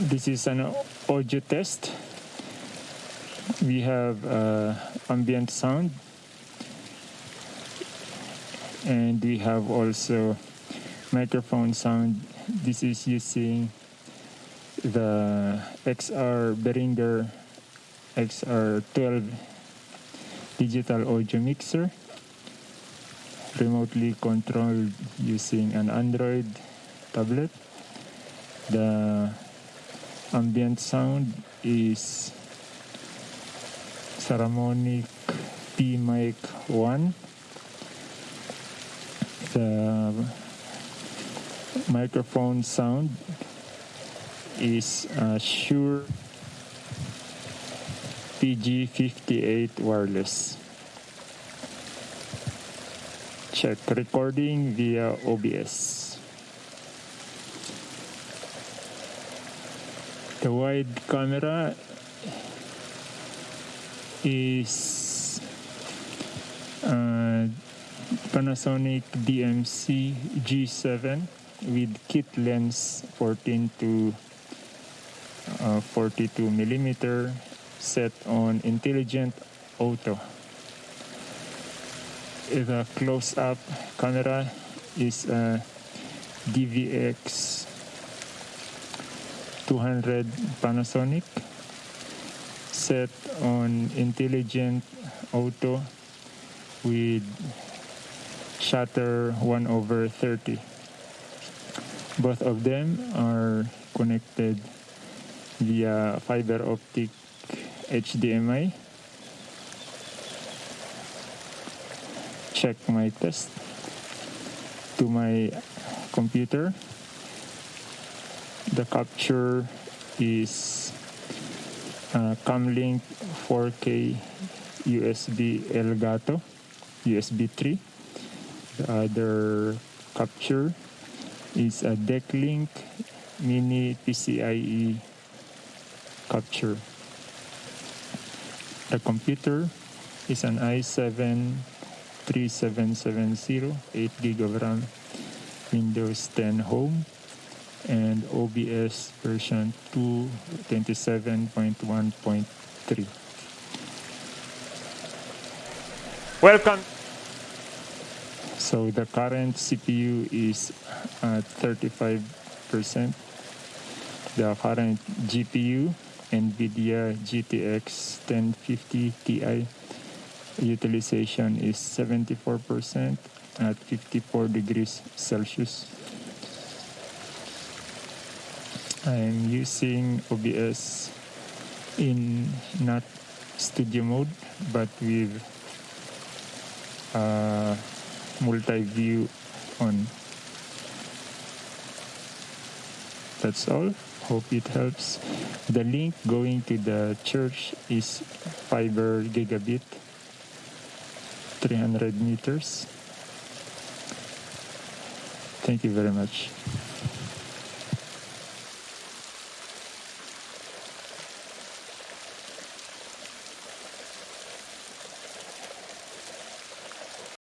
this is an audio test. We have uh, ambient sound and we have also microphone sound. This is using the XR Behringer XR12 digital audio mixer remotely controlled using an Android tablet. The ambient sound is Saramonic P Mic 1. The microphone sound is a Shure PG58 wireless. Check recording via OBS. The wide camera is uh, Panasonic DMC G7 with kit lens 14 to uh, 42 millimeter set on intelligent auto. The close-up camera is a DVX 200 Panasonic set on intelligent auto with shutter 1 over 30 both of them are connected via fiber optic HDMI check my test to my computer the capture is uh, Camlink 4K USB Elgato USB 3 the other capture is a Decklink Mini PCIe capture. The computer is an i7 3770 8 gig of RAM Windows 10 Home and OBS version 227.1.3. Welcome. So the current CPU is at 35%. The current GPU NVIDIA GTX 1050 Ti utilization is 74% at 54 degrees Celsius. I'm using OBS in not studio mode but with uh, multi-view on. That's all. Hope it helps. The link going to the church is fiber gigabit 300 meters. Thank you very much.